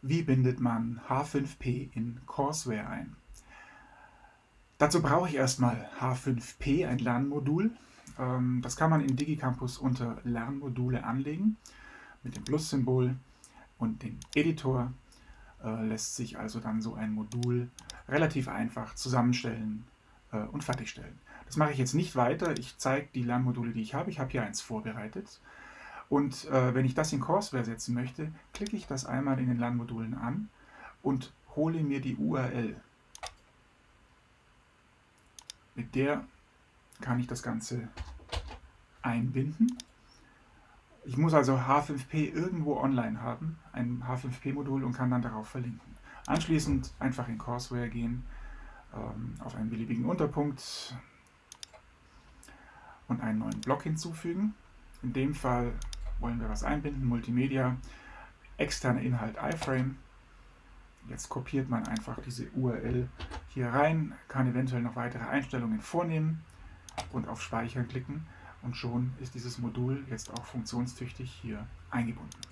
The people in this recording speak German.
Wie bindet man H5P in Courseware ein? Dazu brauche ich erstmal H5P, ein Lernmodul. Ähm, das kann man in DigiCampus unter Lernmodule anlegen mit dem Plus-Symbol und dem Editor äh, lässt sich also dann so ein Modul relativ einfach zusammenstellen äh, und fertigstellen. Das mache ich jetzt nicht weiter. Ich zeige die Lernmodule, die ich habe. Ich habe hier eins vorbereitet. Und äh, wenn ich das in Courseware setzen möchte, klicke ich das einmal in den Lernmodulen an und hole mir die URL. Mit der kann ich das Ganze einbinden. Ich muss also H5P irgendwo online haben, ein H5P-Modul und kann dann darauf verlinken. Anschließend einfach in Courseware gehen, ähm, auf einen beliebigen Unterpunkt und einen neuen Block hinzufügen. In dem Fall wollen wir was einbinden, Multimedia, externer Inhalt iFrame. Jetzt kopiert man einfach diese URL hier rein, kann eventuell noch weitere Einstellungen vornehmen und auf Speichern klicken und schon ist dieses Modul jetzt auch funktionstüchtig hier eingebunden.